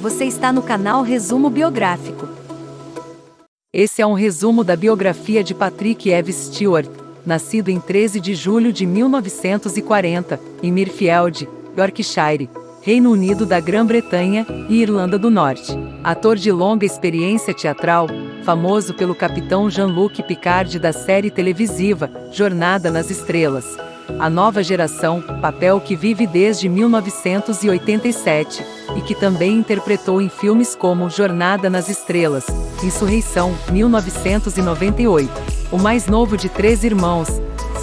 Você está no canal Resumo Biográfico. Esse é um resumo da biografia de Patrick Eve Stewart, nascido em 13 de julho de 1940, em Mirfield, Yorkshire, Reino Unido da Grã-Bretanha e Irlanda do Norte. Ator de longa experiência teatral, famoso pelo capitão Jean-Luc Picard da série televisiva Jornada nas Estrelas. A Nova Geração, papel que vive desde 1987, e que também interpretou em filmes como Jornada nas Estrelas, Insurreição, 1998. O mais novo de três irmãos,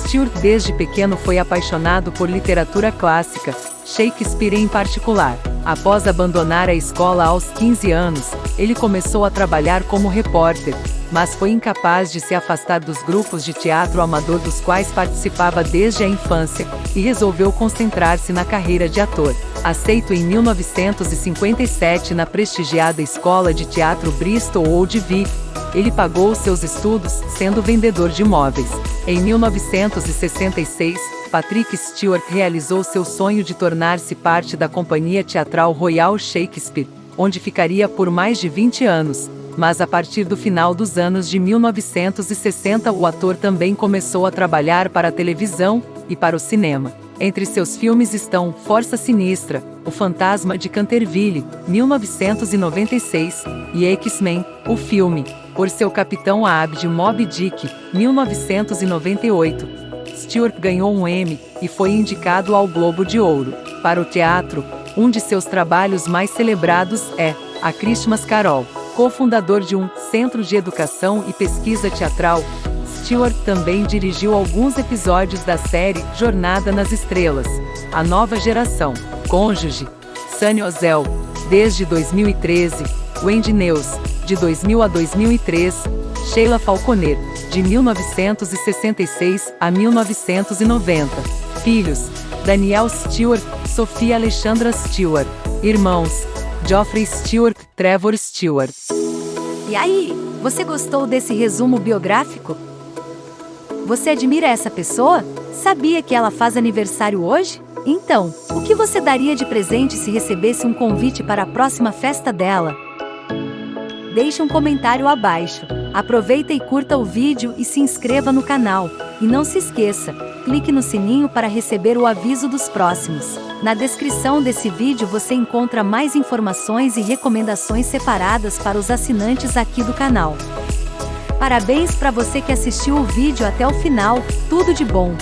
Stuart desde pequeno foi apaixonado por literatura clássica, Shakespeare em particular. Após abandonar a escola aos 15 anos, ele começou a trabalhar como repórter, mas foi incapaz de se afastar dos grupos de teatro amador dos quais participava desde a infância, e resolveu concentrar-se na carreira de ator. Aceito em 1957 na prestigiada Escola de Teatro Bristol Old Vic, ele pagou seus estudos, sendo vendedor de imóveis. Em 1966, Patrick Stewart realizou seu sonho de tornar-se parte da companhia teatral Royal Shakespeare, onde ficaria por mais de 20 anos, mas a partir do final dos anos de 1960 o ator também começou a trabalhar para a televisão e para o cinema. Entre seus filmes estão Força Sinistra, O Fantasma de Canterville, 1996, e X-Men, o filme, por seu capitão Abd Moby Dick, 1998. Stewart ganhou um Emmy e foi indicado ao Globo de Ouro. Para o teatro, um de seus trabalhos mais celebrados é A Christmas Carol. Cofundador de um Centro de Educação e Pesquisa Teatral, Stewart também dirigiu alguns episódios da série Jornada nas Estrelas, A Nova Geração, Cônjuge, Sunny Ozel, desde 2013, Wendy News, de 2000 a 2003, Sheila Falconer, de 1966 a 1990. Filhos, Daniel Stewart, Sofia Alexandra Stewart. Irmãos, Geoffrey Stewart, Trevor Stewart. E aí, você gostou desse resumo biográfico? Você admira essa pessoa? Sabia que ela faz aniversário hoje? Então, o que você daria de presente se recebesse um convite para a próxima festa dela? Deixe um comentário abaixo. Aproveita e curta o vídeo e se inscreva no canal. E não se esqueça, clique no sininho para receber o aviso dos próximos. Na descrição desse vídeo você encontra mais informações e recomendações separadas para os assinantes aqui do canal. Parabéns para você que assistiu o vídeo até o final, tudo de bom!